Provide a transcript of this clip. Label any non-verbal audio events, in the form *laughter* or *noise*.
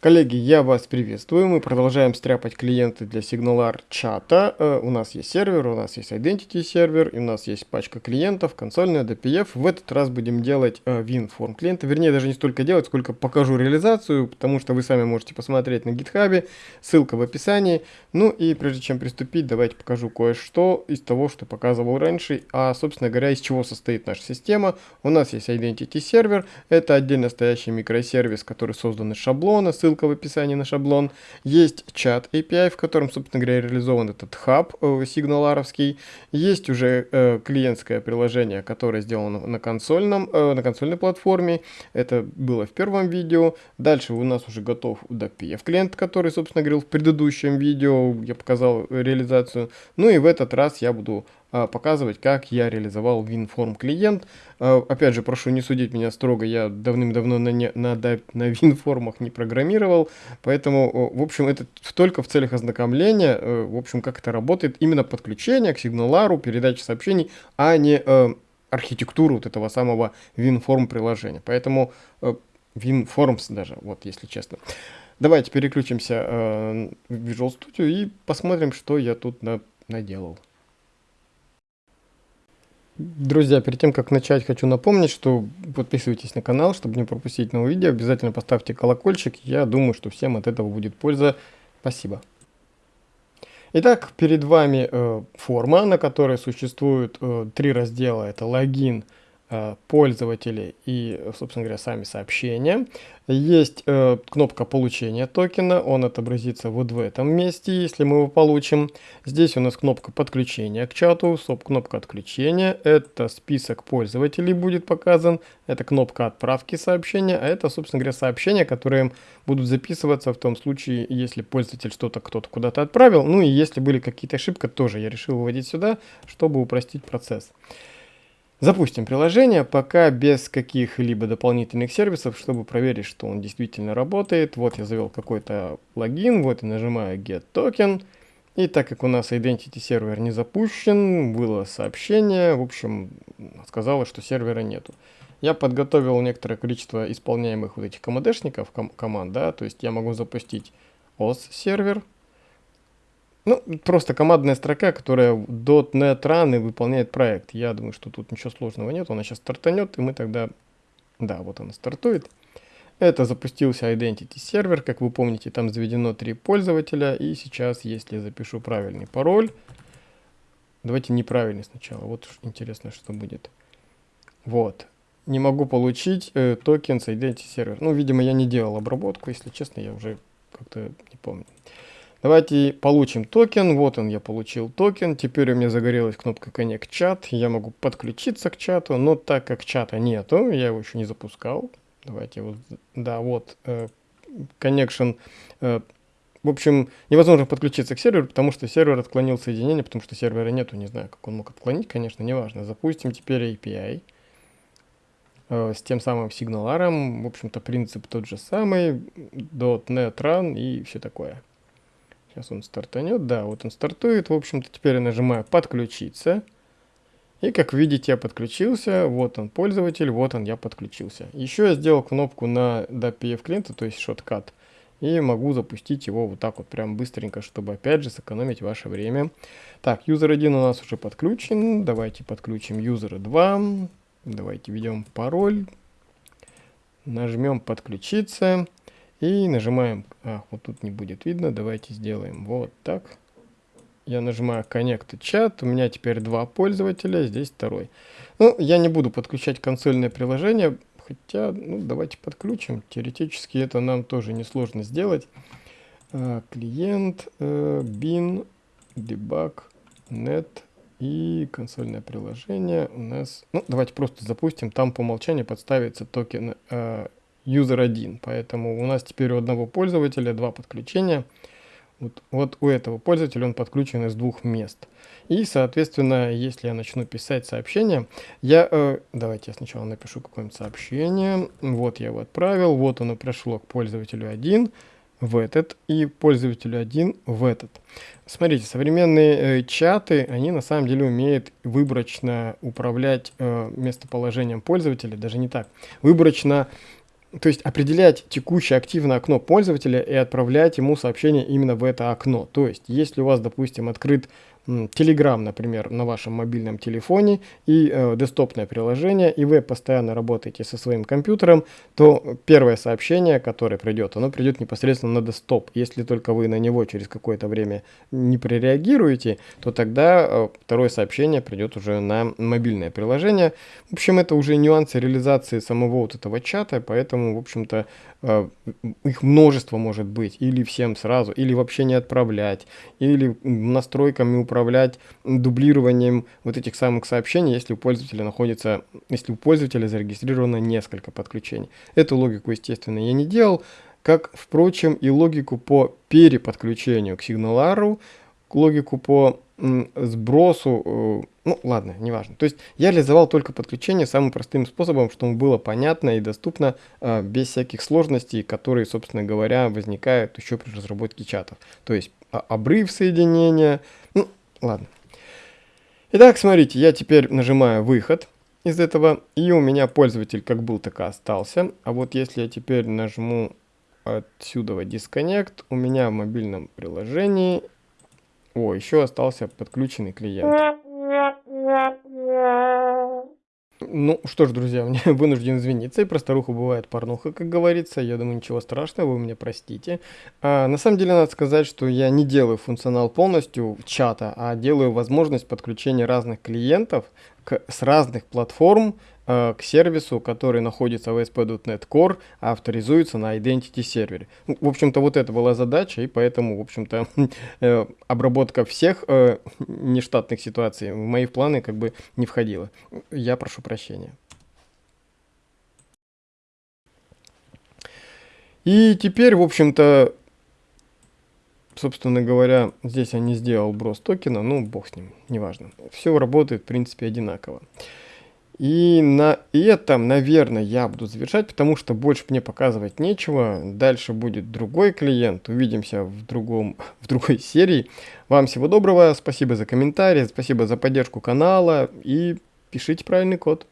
Коллеги, я вас приветствую. Мы продолжаем стряпать клиенты для SignalR чата. Uh, у нас есть сервер, у нас есть Identity сервер, и у нас есть пачка клиентов, консольная, DPF. В этот раз будем делать uh, WinForm клиента. Вернее, даже не столько делать, сколько покажу реализацию, потому что вы сами можете посмотреть на GitHub, ссылка в описании. Ну и прежде чем приступить, давайте покажу кое-что из того, что показывал раньше, а, собственно говоря, из чего состоит наша система. У нас есть Identity сервер, это отдельно стоящий микросервис, который создан из шаблона, ссылка в описании на шаблон. Есть чат API, в котором, собственно говоря, реализован этот хаб э, сигналаровский. Есть уже э, клиентское приложение, которое сделано на консольном, э, на консольной платформе. Это было в первом видео. Дальше у нас уже готов DPF клиент, который, собственно говоря, в предыдущем видео я показал реализацию. Ну и в этот раз я буду показывать, как я реализовал WinForm клиент. А, опять же, прошу не судить меня строго, я давным-давно на, не, на, на WinFormах не программировал, поэтому, в общем, это только в целях ознакомления, э, в общем, как это работает, именно подключение к сигналару, передача сообщений, а не э, архитектуру вот этого самого WinForm приложения. Поэтому э, WinForms даже, вот если честно. Давайте переключимся в Visual Studio и посмотрим, что я тут на, наделал. Друзья, перед тем, как начать, хочу напомнить, что подписывайтесь на канал, чтобы не пропустить новые видео. Обязательно поставьте колокольчик. Я думаю, что всем от этого будет польза. Спасибо. Итак, перед вами э, форма, на которой существуют э, три раздела. Это логин, Э, пользователи и, собственно говоря, сами сообщения. Есть э, кнопка получения токена, он отобразится вот в этом месте, если мы его получим. Здесь у нас кнопка подключения к чату, стоп, кнопка отключения, это список пользователей будет показан, это кнопка отправки сообщения, а это, собственно говоря, сообщения, которые будут записываться в том случае, если пользователь что-то кто-то куда-то отправил, ну и если были какие-то ошибки, тоже я решил выводить сюда, чтобы упростить процесс. Запустим приложение, пока без каких-либо дополнительных сервисов, чтобы проверить, что он действительно работает. Вот я завел какой-то логин, вот я нажимаю Get Token. И так как у нас Identity сервер не запущен, было сообщение, в общем, сказала, что сервера нету. Я подготовил некоторое количество исполняемых вот этих командешников, ком команд, да, то есть я могу запустить OS сервер, ну, просто командная строка, которая .NET и выполняет проект. Я думаю, что тут ничего сложного нет. Она сейчас стартанет, и мы тогда... Да, вот она стартует. Это запустился Identity сервер. Как вы помните, там заведено три пользователя. И сейчас, если запишу правильный пароль... Давайте неправильный сначала. Вот интересно, что будет. Вот. Не могу получить э, токен с Identity Server. Ну, видимо, я не делал обработку. Если честно, я уже как-то не помню. Давайте получим токен. Вот он, я получил токен. Теперь у меня загорелась кнопка Connect Chat. Я могу подключиться к чату, но так как чата нету, я его еще не запускал. Давайте вот, да, вот, э, connection. Э, в общем, невозможно подключиться к серверу, потому что сервер отклонил соединение, потому что сервера нету. Не знаю, как он мог отклонить, конечно, неважно. Запустим теперь API э, с тем самым сигналаром. В общем-то, принцип тот же самый. .NET Run и все такое. Сейчас он стартанет. Да, вот он стартует. В общем-то, теперь я нажимаю «Подключиться». И как видите, я подключился. Вот он пользователь, вот он, я подключился. Еще я сделал кнопку на DPF клиента, то есть шоткат. И могу запустить его вот так вот прям быстренько, чтобы опять же сэкономить ваше время. Так, юзер 1 у нас уже подключен. Давайте подключим юзера 2. Давайте введем пароль. Нажмем подключиться. И нажимаем, а, вот тут не будет видно, давайте сделаем вот так. Я нажимаю Connect Chat, у меня теперь два пользователя, здесь второй. Ну, я не буду подключать консольное приложение, хотя, ну, давайте подключим. Теоретически это нам тоже несложно сделать. А, клиент, а, bin, debug, net и консольное приложение у нас... Ну, давайте просто запустим, там по умолчанию подставится токен а, user 1. Поэтому у нас теперь у одного пользователя два подключения. Вот, вот у этого пользователя он подключен из двух мест. И, соответственно, если я начну писать сообщение, я... Э, давайте я сначала напишу какое-нибудь сообщение. Вот я его отправил. Вот оно пришло к пользователю 1 в этот и пользователю 1 в этот. Смотрите, современные э, чаты, они на самом деле умеют выборочно управлять э, местоположением пользователя, даже не так, выборочно то есть определять текущее активное окно пользователя и отправлять ему сообщение именно в это окно. То есть, если у вас, допустим, открыт Telegram, например, на вашем мобильном телефоне и э, десктопное приложение, и вы постоянно работаете со своим компьютером, то первое сообщение, которое придет, оно придет непосредственно на десктоп. Если только вы на него через какое-то время не прореагируете, то тогда э, второе сообщение придет уже на мобильное приложение. В общем, это уже нюансы реализации самого вот этого чата, поэтому, в общем-то, э, их множество может быть, или всем сразу, или вообще не отправлять, или настройками управления управлять дублированием вот этих самых сообщений, если у пользователя находится, если у пользователя зарегистрировано несколько подключений. Эту логику, естественно, я не делал, как, впрочем, и логику по переподключению к сигналару, логику по сбросу, э, ну ладно, неважно. То есть я реализовал только подключение самым простым способом, чтобы было понятно и доступно, э, без всяких сложностей, которые, собственно говоря, возникают еще при разработке чатов. То есть обрыв соединения, ну Ладно. Итак, смотрите, я теперь нажимаю выход из этого, и у меня пользователь как был, так и остался. А вот если я теперь нажму отсюда Disconnect, у меня в мобильном приложении, о, еще остался подключенный клиент. Ну что ж, друзья, *laughs* мне вынужден извиниться, и про старуху бывает порнуха, как говорится. Я думаю, ничего страшного, вы меня простите. А, на самом деле, надо сказать, что я не делаю функционал полностью чата, а делаю возможность подключения разных клиентов к, с разных платформ Э, к сервису, который находится в ASP.NET Core, авторизуется на Identity сервере. Ну, в общем-то, вот это была задача, и поэтому, в общем-то, *laughs* э, обработка всех э, нештатных ситуаций в мои планы как бы не входила. Я прошу прощения. И теперь, в общем-то, собственно говоря, здесь я не сделал брос токена, ну, бог с ним, неважно. Все работает, в принципе, одинаково. И на этом, наверное, я буду завершать, потому что больше мне показывать нечего. Дальше будет другой клиент. Увидимся в, другом, *laughs* в другой серии. Вам всего доброго, спасибо за комментарии, спасибо за поддержку канала и пишите правильный код.